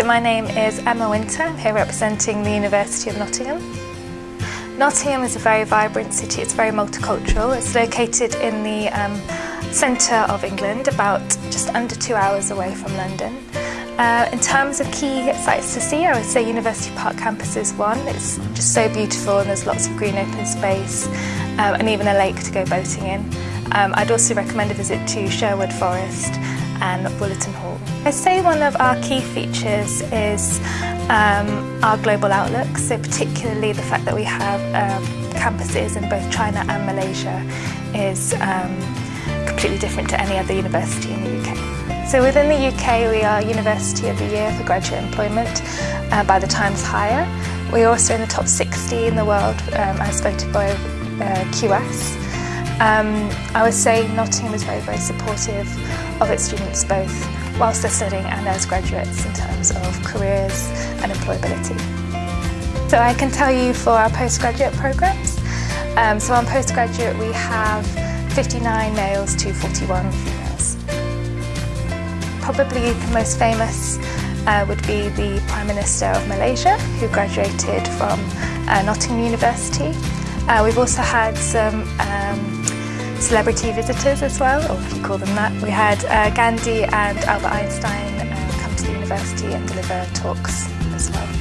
So my name is Emma Winter, I'm here representing the University of Nottingham. Nottingham is a very vibrant city, it's very multicultural. It's located in the um, centre of England, about just under two hours away from London. Uh, in terms of key sites to see, I would say University Park campus is one. It's just so beautiful and there's lots of green open space um, and even a lake to go boating in. Um, I'd also recommend a visit to Sherwood Forest and Wollaton Hall. I'd say one of our key features is um, our global outlook, so particularly the fact that we have um, campuses in both China and Malaysia is um, completely different to any other university in the UK. So within the UK we are University of the Year for graduate employment uh, by the Times Higher. We're also in the top 60 in the world um, as voted by uh, QS. Um, I would say Nottingham is very, very supportive of its students both whilst they're studying and as graduates in terms of careers and employability. So I can tell you for our postgraduate programmes. Um, so on postgraduate we have 59 males to 41 females. Probably the most famous uh, would be the Prime Minister of Malaysia who graduated from uh, Nottingham University. Uh, we've also had some um, celebrity visitors as well, or if you call them that. We had uh, Gandhi and Albert Einstein uh, come to the university and deliver talks as well.